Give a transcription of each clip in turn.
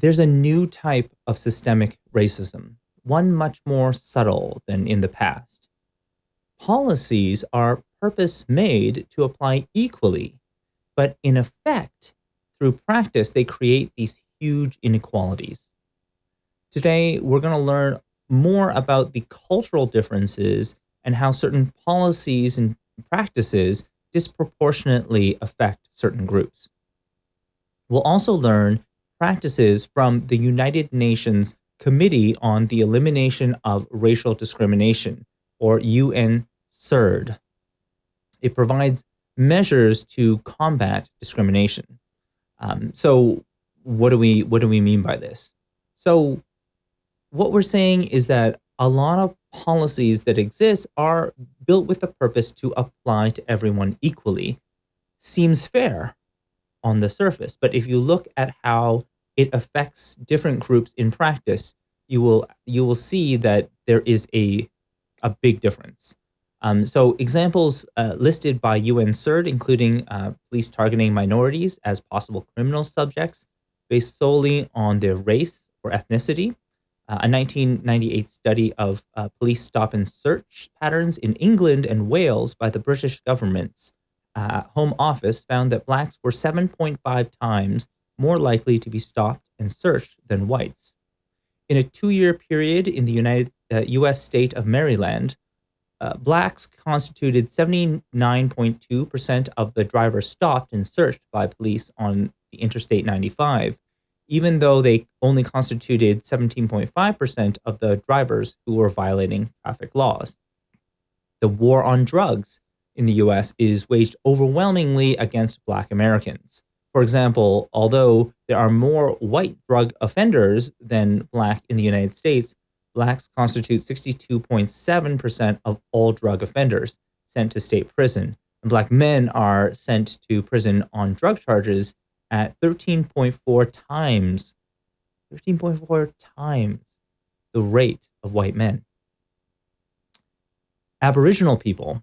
there's a new type of systemic racism, one much more subtle than in the past. Policies are purpose made to apply equally, but in effect, through practice, they create these huge inequalities. Today, we're going to learn more about the cultural differences and how certain policies and practices disproportionately affect certain groups. We'll also learn practices from the United Nations Committee on the Elimination of Racial Discrimination, or UN-CERD. It provides measures to combat discrimination. Um, so what do we what do we mean by this? So what we're saying is that a lot of policies that exist are built with the purpose to apply to everyone equally. Seems fair on the surface, but if you look at how it affects different groups in practice, you will you will see that there is a a big difference. Um, so examples uh, listed by UN CERD, including uh, police targeting minorities as possible criminal subjects based solely on their race or ethnicity. Uh, a 1998 study of uh, police stop and search patterns in England and Wales by the British government's uh, Home Office found that blacks were 7.5 times more likely to be stopped and searched than whites. In a two-year period in the United U.S. Uh, state of Maryland, uh, blacks constituted 79.2% of the drivers stopped and searched by police on the Interstate 95, even though they only constituted 17.5% of the drivers who were violating traffic laws. The war on drugs in the US is waged overwhelmingly against Black Americans. For example, although there are more white drug offenders than Black in the United States, blacks constitute 62.7% of all drug offenders sent to state prison, and black men are sent to prison on drug charges at 13.4 times, 13.4 times the rate of white men. Aboriginal people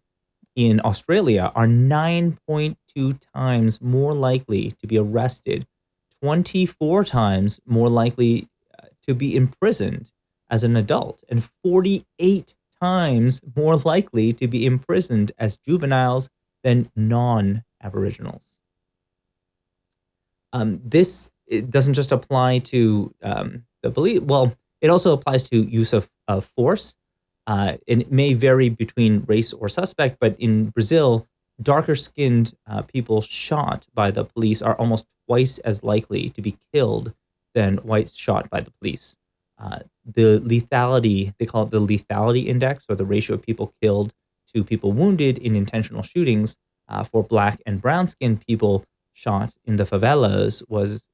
in Australia are 9.2 times more likely to be arrested, 24 times more likely uh, to be imprisoned, as an adult and 48 times more likely to be imprisoned as juveniles than non-Aboriginals. Um, this doesn't just apply to um, the belief, well, it also applies to use of, of force. Uh, and it may vary between race or suspect, but in Brazil, darker skinned uh, people shot by the police are almost twice as likely to be killed than whites shot by the police. Uh, the lethality, they call it the lethality index or the ratio of people killed to people wounded in intentional shootings uh, for black and brown skinned people shot in the favelas was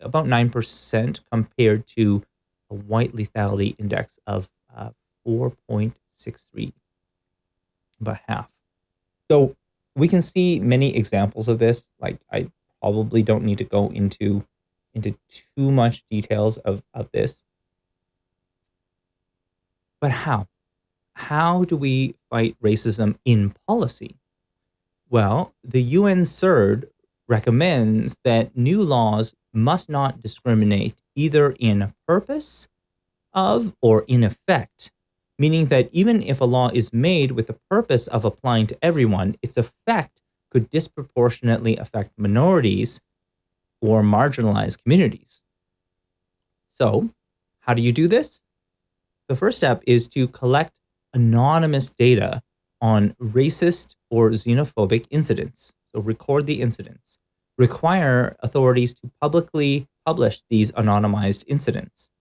about 9% compared to a white lethality index of uh, 4.63, about half. So we can see many examples of this. Like I probably don't need to go into into too much details of, of this. But how? How do we fight racism in policy? Well, the UN CERD recommends that new laws must not discriminate either in purpose of or in effect, meaning that even if a law is made with the purpose of applying to everyone, its effect could disproportionately affect minorities or marginalized communities. So how do you do this? The first step is to collect anonymous data on racist or xenophobic incidents. So record the incidents. Require authorities to publicly publish these anonymized incidents.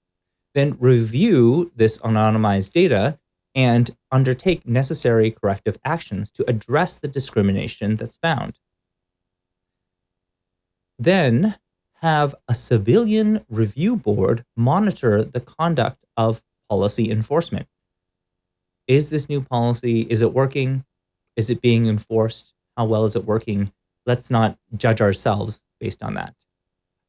Then review this anonymized data and undertake necessary corrective actions to address the discrimination that's found. Then have a civilian review board monitor the conduct of policy enforcement. Is this new policy, is it working? Is it being enforced? How well is it working? Let's not judge ourselves based on that.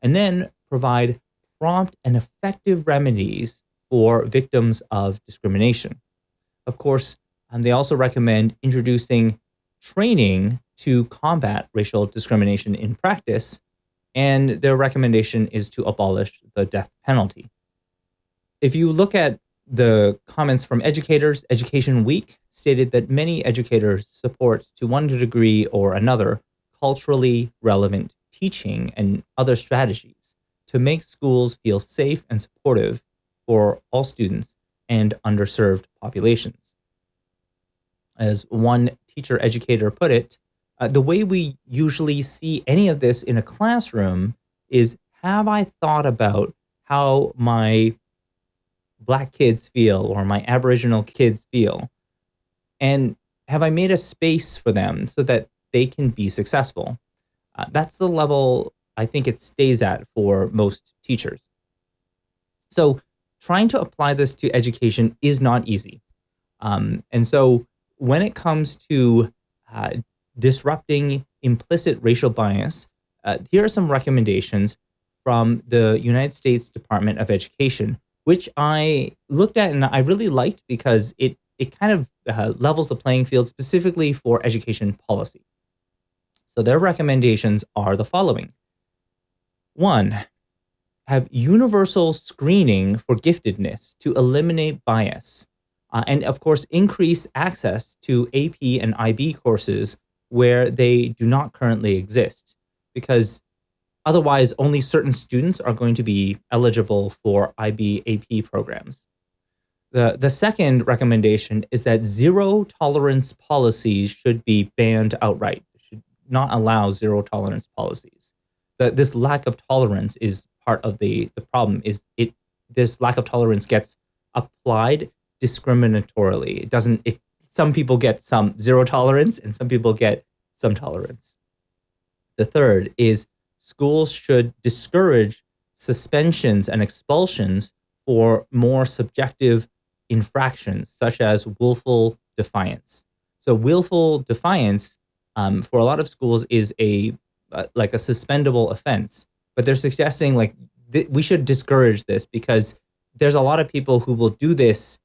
And then provide prompt and effective remedies for victims of discrimination. Of course, um, they also recommend introducing training to combat racial discrimination in practice and their recommendation is to abolish the death penalty. If you look at the comments from educators, Education Week stated that many educators support, to one degree or another, culturally relevant teaching and other strategies to make schools feel safe and supportive for all students and underserved populations. As one teacher educator put it, uh, the way we usually see any of this in a classroom is have I thought about how my black kids feel or my aboriginal kids feel and have i made a space for them so that they can be successful uh, that's the level i think it stays at for most teachers so trying to apply this to education is not easy um, and so when it comes to uh, disrupting implicit racial bias uh, here are some recommendations from the united states department of education which I looked at and I really liked because it it kind of uh, levels the playing field specifically for education policy. So their recommendations are the following. One, have universal screening for giftedness to eliminate bias. Uh, and of course, increase access to AP and IB courses where they do not currently exist. Because Otherwise, only certain students are going to be eligible for IB AP programs. The, the second recommendation is that zero tolerance policies should be banned outright. should not allow zero tolerance policies. The, this lack of tolerance is part of the, the problem is it this lack of tolerance gets applied discriminatorily. It doesn't it some people get some zero tolerance and some people get some tolerance. The third is schools should discourage suspensions and expulsions for more subjective infractions, such as willful defiance. So willful defiance um, for a lot of schools is a uh, like a suspendable offense, but they're suggesting like we should discourage this because there's a lot of people who will do this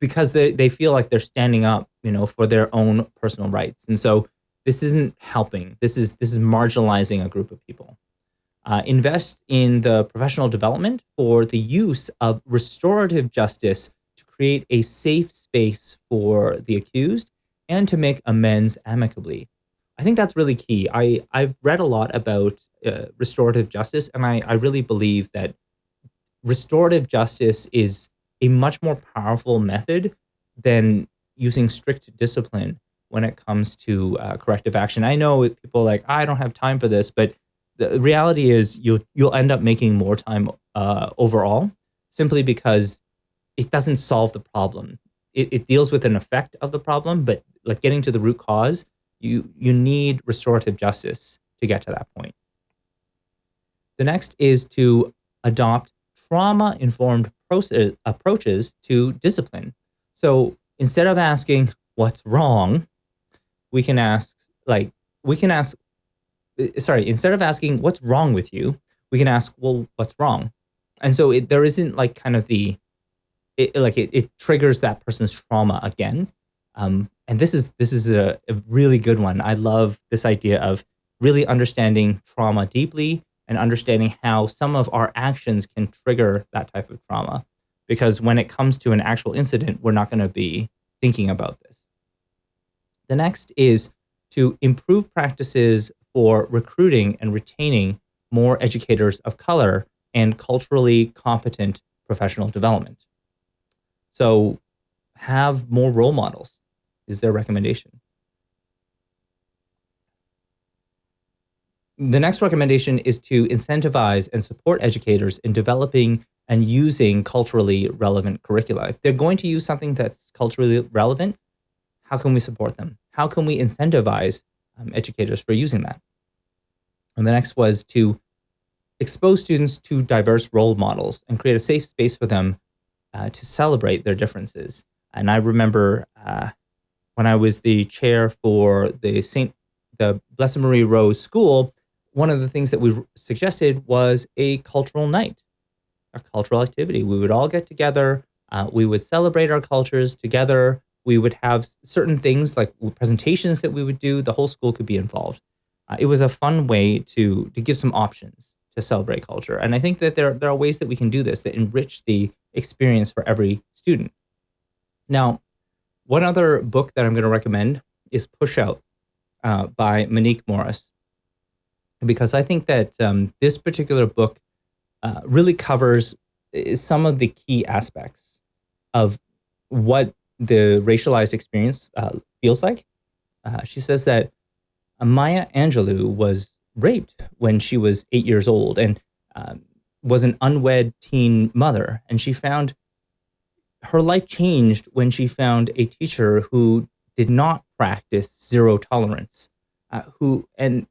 because they, they feel like they're standing up, you know, for their own personal rights. And so this isn't helping. This is this is marginalizing a group of people. Uh, invest in the professional development for the use of restorative justice to create a safe space for the accused and to make amends amicably. I think that's really key. I, I've read a lot about uh, restorative justice, and I, I really believe that restorative justice is a much more powerful method than using strict discipline when it comes to uh, corrective action. I know people like I don't have time for this, but the reality is you'll you'll end up making more time uh, overall simply because it doesn't solve the problem. It, it deals with an effect of the problem, but like getting to the root cause, you you need restorative justice to get to that point. The next is to adopt trauma informed approaches to discipline. So instead of asking what's wrong, we can ask like we can ask uh, sorry instead of asking what's wrong with you we can ask well what's wrong and so it, there isn't like kind of the it, like it, it triggers that person's trauma again um, and this is this is a, a really good one. I love this idea of really understanding trauma deeply and understanding how some of our actions can trigger that type of trauma. Because when it comes to an actual incident we're not going to be thinking about this. The next is to improve practices for recruiting and retaining more educators of color and culturally competent professional development. So have more role models is their recommendation. The next recommendation is to incentivize and support educators in developing and using culturally relevant curricula. If they're going to use something that's culturally relevant, how can we support them? How can we incentivize um, educators for using that? And the next was to expose students to diverse role models and create a safe space for them uh, to celebrate their differences. And I remember uh, when I was the chair for the St. the Blessed Marie Rose School, one of the things that we suggested was a cultural night, a cultural activity. We would all get together. Uh, we would celebrate our cultures together we would have certain things like presentations that we would do. The whole school could be involved. uh, it was a fun way to to give some options to celebrate culture. And I think that there, there are ways that we can do this that enrich the experience for every student. Now, one other book that I'm going to recommend is Push Out uh, by Monique Morris, because I think that um, this particular book uh, really covers some of the key aspects of what the racialized experience uh, feels like. Uh, she says that Maya Angelou was raped when she was eight years old and um, was an unwed teen mother. And she found her life changed when she found a teacher who did not practice zero tolerance. Uh, who and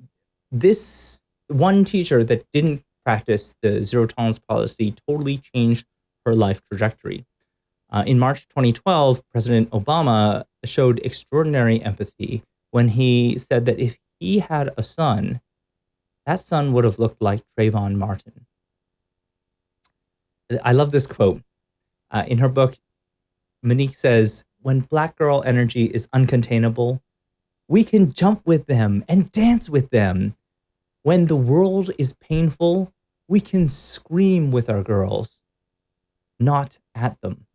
this one teacher that didn't practice the zero tolerance policy totally changed her life trajectory. Uh, in March 2012, President Obama showed extraordinary empathy when he said that if he had a son, that son would have looked like Trayvon Martin. I love this quote. Uh, in her book, Monique says, when black girl energy is uncontainable, we can jump with them and dance with them. When the world is painful, we can scream with our girls, not at them.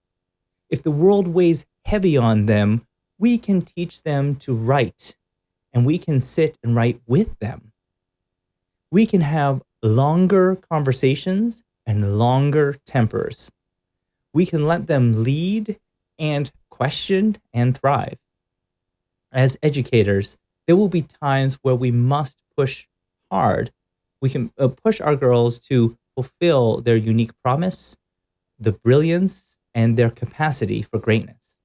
If the world weighs heavy on them, we can teach them to write, and we can sit and write with them we can have longer conversations and longer tempers. We can let them lead and question and thrive. As educators, there will be times where we must push hard. We can uh, push our girls to fulfill their unique promise, the brilliance, and their capacity for greatness.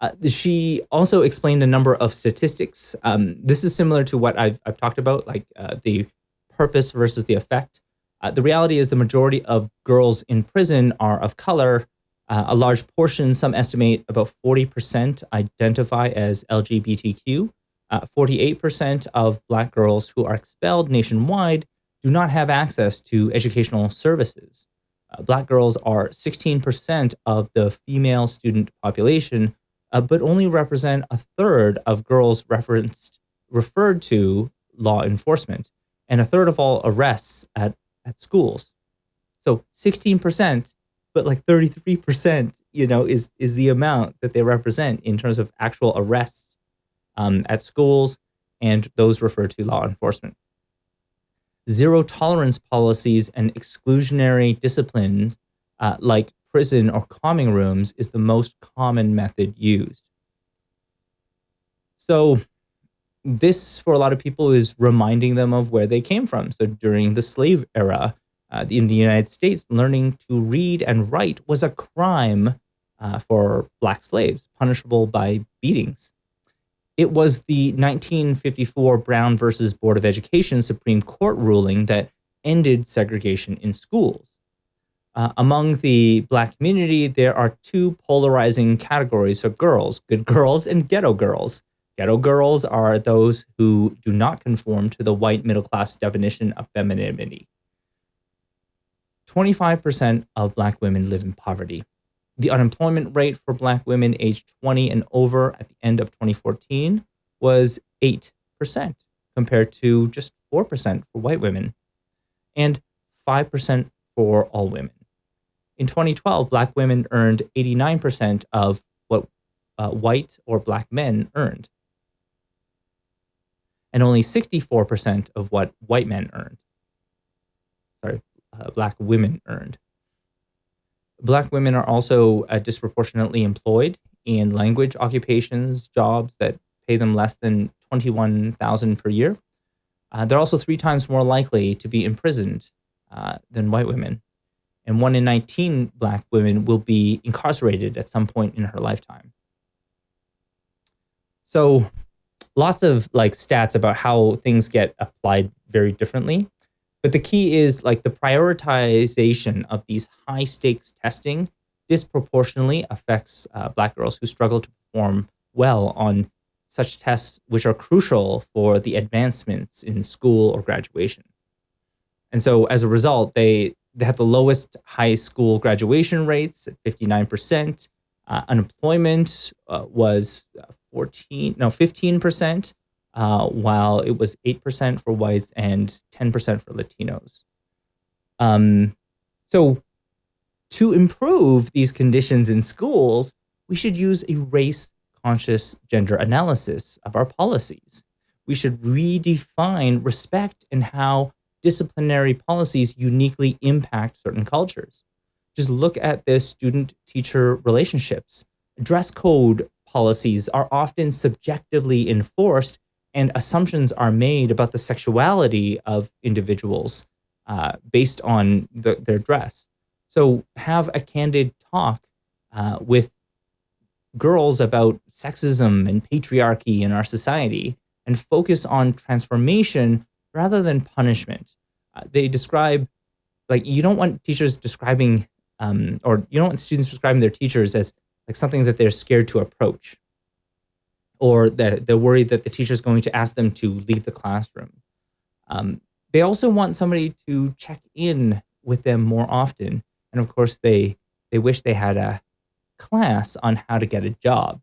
Uh, she also explained a number of statistics. Um, this is similar to what I've, I've talked about, like uh, the purpose versus the effect. Uh, the reality is the majority of girls in prison are of color. Uh, a large portion, some estimate about 40% identify as LGBTQ. 48% uh, of black girls who are expelled nationwide do not have access to educational services. Uh, black girls are 16% of the female student population, uh, but only represent a third of girls referenced referred to law enforcement and a third of all arrests at, at schools. So 16%, but like 33%, you know, is, is the amount that they represent in terms of actual arrests um, at schools and those referred to law enforcement. Zero tolerance policies and exclusionary disciplines uh, like prison or calming rooms is the most common method used. So this, for a lot of people, is reminding them of where they came from. So during the slave era uh, in the United States, learning to read and write was a crime uh, for black slaves, punishable by beatings. It was the 1954 Brown versus Board of Education Supreme Court ruling that ended segregation in schools. Uh, among the black community, there are two polarizing categories of girls, good girls and ghetto girls. Ghetto girls are those who do not conform to the white middle class definition of femininity. 25% of black women live in poverty. The unemployment rate for black women aged 20 and over at the end of 2014 was 8%, compared to just 4% for white women and 5% for all women. In 2012, black women earned 89% of what uh, white or black men earned, and only 64% of what white men earned. Sorry, uh, black women earned. Black women are also uh, disproportionately employed in language occupations, jobs that pay them less than 21,000 per year. Uh, they're also three times more likely to be imprisoned uh, than white women and one in 19 black women will be incarcerated at some point in her lifetime. So lots of like stats about how things get applied very differently. But the key is like the prioritization of these high stakes testing disproportionately affects uh, black girls who struggle to perform well on such tests, which are crucial for the advancements in school or graduation. And so as a result, they they have the lowest high school graduation rates at 59%. Uh, unemployment uh, was uh, 14, no, 15%. uh, while it was 8% for whites and 10% for Latinos. Um, so, to improve these conditions in schools, we should use a race conscious gender analysis of our policies. We should redefine respect and how disciplinary policies uniquely impact certain cultures. Just look at the student teacher relationships. Dress code policies are often subjectively enforced, and assumptions are made about the sexuality of individuals uh, based on the, their dress. So, have a candid talk uh, with girls about sexism and patriarchy in our society and focus on transformation rather than punishment. Uh, they describe, like, you don't want teachers describing, um, or you don't want students describing their teachers as like something that they're scared to approach, or that they're worried that the teacher is going to ask them to leave the classroom. Um, they also want somebody to check in with them more often, and of course, they they wish they had a class on how to get a job.